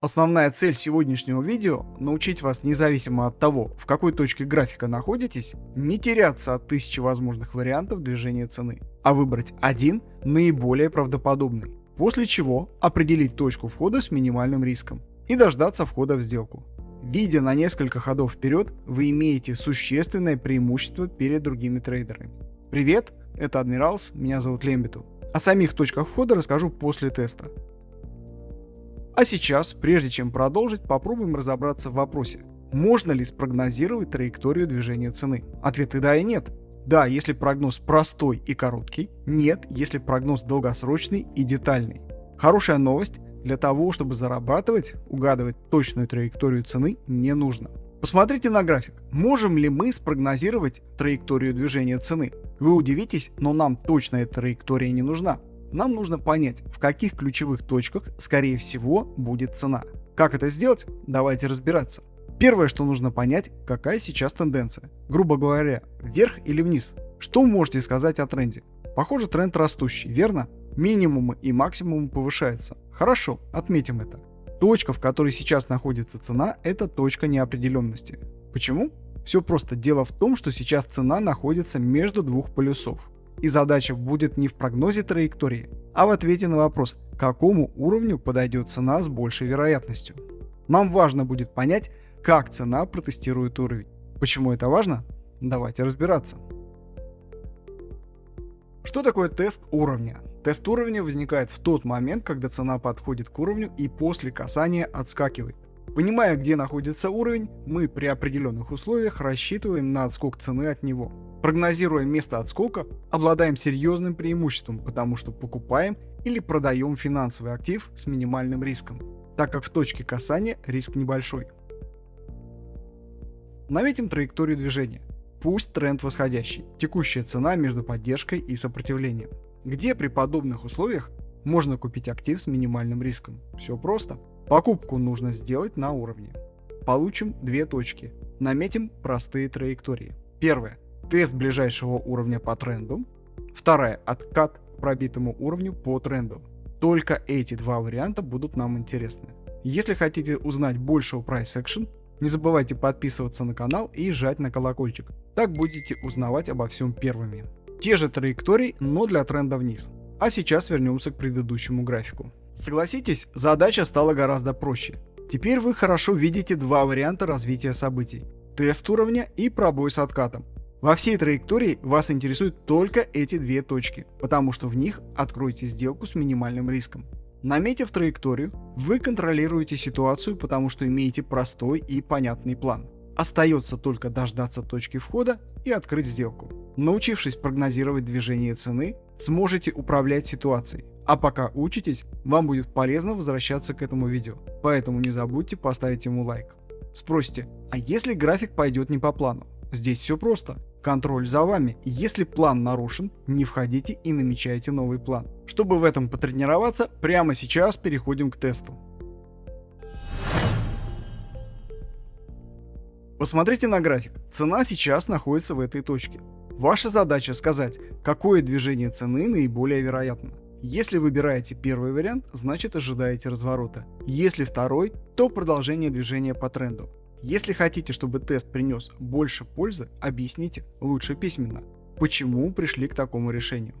Основная цель сегодняшнего видео – научить вас независимо от того, в какой точке графика находитесь, не теряться от тысячи возможных вариантов движения цены, а выбрать один наиболее правдоподобный, после чего определить точку входа с минимальным риском и дождаться входа в сделку. Видя на несколько ходов вперед, вы имеете существенное преимущество перед другими трейдерами. Привет, это Адмиралс, меня зовут Лембиту. О самих точках входа расскажу после теста. А сейчас, прежде чем продолжить, попробуем разобраться в вопросе. Можно ли спрогнозировать траекторию движения цены? Ответы да и нет. Да, если прогноз простой и короткий. Нет, если прогноз долгосрочный и детальный. Хорошая новость. Для того, чтобы зарабатывать, угадывать точную траекторию цены не нужно. Посмотрите на график. Можем ли мы спрогнозировать траекторию движения цены? Вы удивитесь, но нам точно эта траектория не нужна. Нам нужно понять, в каких ключевых точках, скорее всего, будет цена. Как это сделать? Давайте разбираться. Первое, что нужно понять, какая сейчас тенденция. Грубо говоря, вверх или вниз. Что можете сказать о тренде? Похоже, тренд растущий, верно? Минимумы и максимумы повышаются. Хорошо, отметим это. Точка, в которой сейчас находится цена, это точка неопределенности. Почему? Все просто. Дело в том, что сейчас цена находится между двух полюсов. И задача будет не в прогнозе траектории, а в ответе на вопрос, к какому уровню подойдет цена с большей вероятностью. Нам важно будет понять, как цена протестирует уровень. Почему это важно? Давайте разбираться. Что такое тест уровня? Тест уровня возникает в тот момент, когда цена подходит к уровню и после касания отскакивает. Понимая, где находится уровень, мы при определенных условиях рассчитываем на отскок цены от него. Прогнозируя место отскока, обладаем серьезным преимуществом, потому что покупаем или продаем финансовый актив с минимальным риском, так как в точке касания риск небольшой. Наметим траекторию движения. Пусть тренд восходящий, текущая цена между поддержкой и сопротивлением. Где при подобных условиях можно купить актив с минимальным риском? Все просто. Покупку нужно сделать на уровне. Получим две точки. Наметим простые траектории. Первое тест ближайшего уровня по тренду. Вторая – откат к пробитому уровню по тренду. Только эти два варианта будут нам интересны. Если хотите узнать больше о Price Action, не забывайте подписываться на канал и жать на колокольчик. Так будете узнавать обо всем первыми. Те же траектории, но для тренда вниз. А сейчас вернемся к предыдущему графику. Согласитесь, задача стала гораздо проще. Теперь вы хорошо видите два варианта развития событий. Тест уровня и пробой с откатом. Во всей траектории вас интересуют только эти две точки, потому что в них откроете сделку с минимальным риском. Наметив траекторию, вы контролируете ситуацию, потому что имеете простой и понятный план. Остается только дождаться точки входа и открыть сделку. Научившись прогнозировать движение цены, сможете управлять ситуацией. А пока учитесь, вам будет полезно возвращаться к этому видео, поэтому не забудьте поставить ему лайк. Спросите, а если график пойдет не по плану? Здесь все просто. Контроль за вами. Если план нарушен, не входите и намечайте новый план. Чтобы в этом потренироваться, прямо сейчас переходим к тесту. Посмотрите на график. Цена сейчас находится в этой точке. Ваша задача сказать, какое движение цены наиболее вероятно. Если выбираете первый вариант, значит ожидаете разворота. Если второй, то продолжение движения по тренду. Если хотите, чтобы тест принес больше пользы, объясните лучше письменно, почему пришли к такому решению.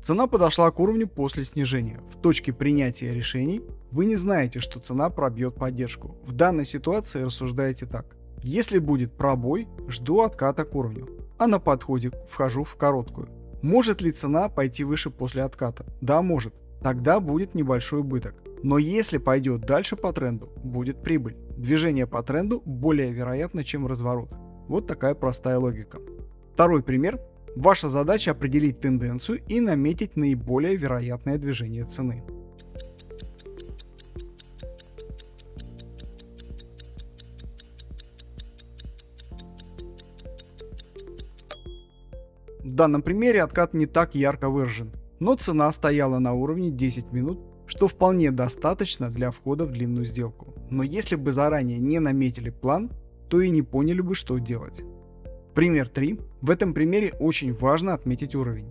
Цена подошла к уровню после снижения. В точке принятия решений вы не знаете, что цена пробьет поддержку. В данной ситуации рассуждаете так. Если будет пробой, жду отката к уровню а на подходе вхожу в короткую. Может ли цена пойти выше после отката? Да, может. Тогда будет небольшой убыток. Но если пойдет дальше по тренду, будет прибыль. Движение по тренду более вероятно, чем разворот. Вот такая простая логика. Второй пример. Ваша задача определить тенденцию и наметить наиболее вероятное движение цены. Данном примере откат не так ярко выражен, но цена стояла на уровне 10 минут, что вполне достаточно для входа в длинную сделку. Но если бы заранее не наметили план, то и не поняли бы, что делать. Пример 3. В этом примере очень важно отметить уровень.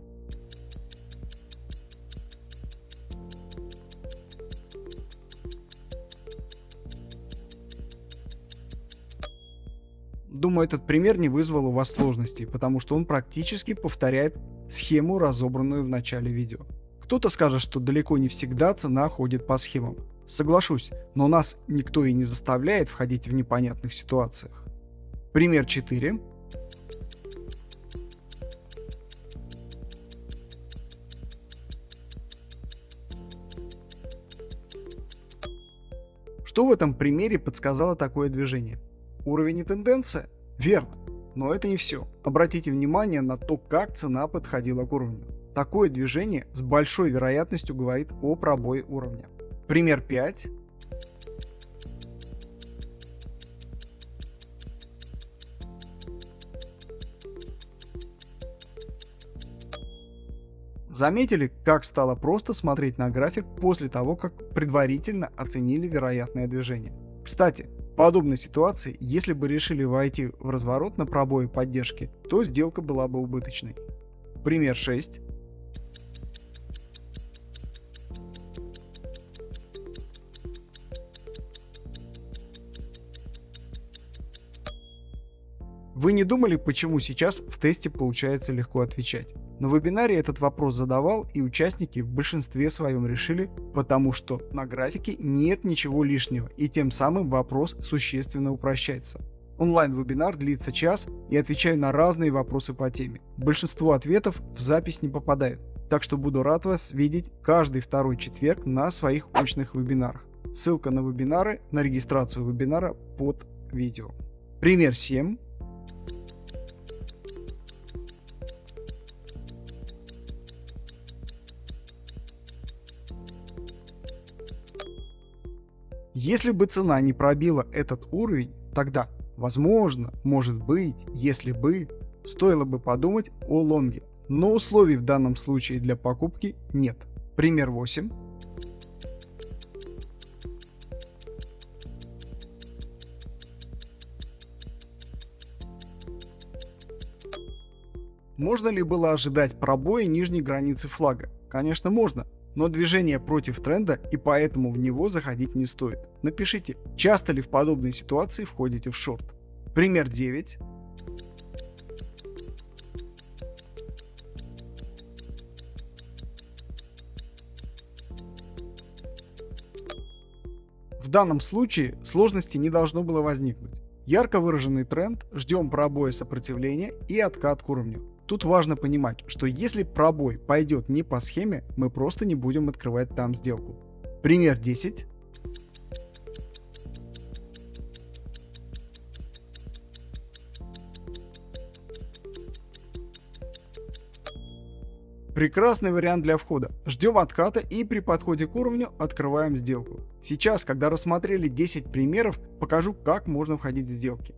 Думаю, этот пример не вызвал у вас сложностей, потому что он практически повторяет схему, разобранную в начале видео. Кто-то скажет, что далеко не всегда цена ходит по схемам. Соглашусь, но нас никто и не заставляет входить в непонятных ситуациях. Пример 4. Что в этом примере подсказало такое движение? Уровень и тенденция? Верно. Но это не все. Обратите внимание на то, как цена подходила к уровню. Такое движение с большой вероятностью говорит о пробое уровня. Пример 5. Заметили, как стало просто смотреть на график после того, как предварительно оценили вероятное движение? Кстати, подобной ситуации, если бы решили войти в разворот на пробое поддержки, то сделка была бы убыточной. Пример 6. Вы не думали, почему сейчас в тесте получается легко отвечать? На вебинаре этот вопрос задавал и участники в большинстве своем решили, потому что на графике нет ничего лишнего и тем самым вопрос существенно упрощается. Онлайн-вебинар длится час и отвечаю на разные вопросы по теме. Большинство ответов в запись не попадают, так что буду рад вас видеть каждый второй четверг на своих очных вебинарах. Ссылка на вебинары, на регистрацию вебинара под видео. Пример 7. Если бы цена не пробила этот уровень, тогда, возможно, может быть, если бы, стоило бы подумать о лонге. Но условий в данном случае для покупки нет. Пример 8. Можно ли было ожидать пробоя нижней границы флага? Конечно можно, но движение против тренда и поэтому в него заходить не стоит. Напишите, часто ли в подобной ситуации входите в шорт. Пример 9. В данном случае сложности не должно было возникнуть. Ярко выраженный тренд, ждем пробоя сопротивления и откат к уровню. Тут важно понимать, что если пробой пойдет не по схеме, мы просто не будем открывать там сделку. Пример 10. Прекрасный вариант для входа. Ждем отката и при подходе к уровню открываем сделку. Сейчас, когда рассмотрели 10 примеров, покажу, как можно входить в сделки.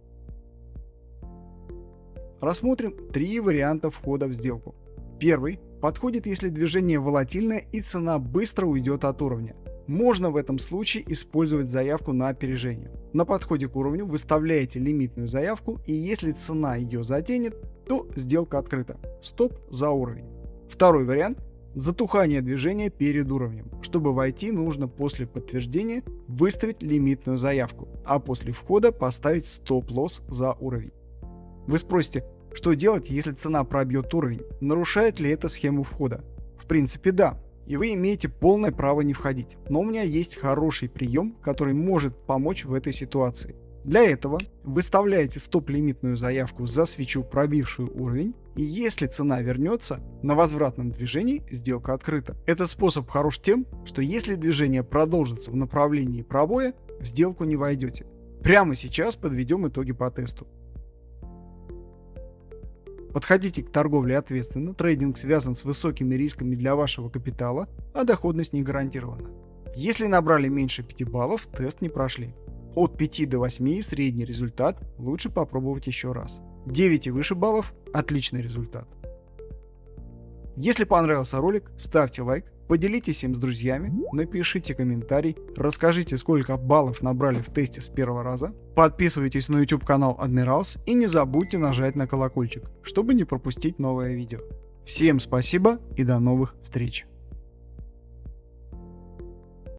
Рассмотрим три варианта входа в сделку. Первый подходит, если движение волатильное и цена быстро уйдет от уровня. Можно в этом случае использовать заявку на опережение. На подходе к уровню выставляете лимитную заявку и если цена ее затянет, то сделка открыта. Стоп за уровень. Второй вариант – затухание движения перед уровнем. Чтобы войти, нужно после подтверждения выставить лимитную заявку, а после входа поставить стоп-лосс за уровень. Вы спросите, что делать, если цена пробьет уровень? Нарушает ли это схему входа? В принципе да, и вы имеете полное право не входить. Но у меня есть хороший прием, который может помочь в этой ситуации. Для этого выставляете стоп-лимитную заявку за свечу, пробившую уровень, и если цена вернется, на возвратном движении сделка открыта. Этот способ хорош тем, что если движение продолжится в направлении пробоя, в сделку не войдете. Прямо сейчас подведем итоги по тесту. Подходите к торговле ответственно, трейдинг связан с высокими рисками для вашего капитала, а доходность не гарантирована. Если набрали меньше 5 баллов, тест не прошли. От 5 до 8 средний результат, лучше попробовать еще раз. 9 и выше баллов – отличный результат. Если понравился ролик, ставьте лайк, Поделитесь им с друзьями, напишите комментарий, расскажите, сколько баллов набрали в тесте с первого раза, подписывайтесь на YouTube канал Admirals и не забудьте нажать на колокольчик, чтобы не пропустить новое видео. Всем спасибо и до новых встреч!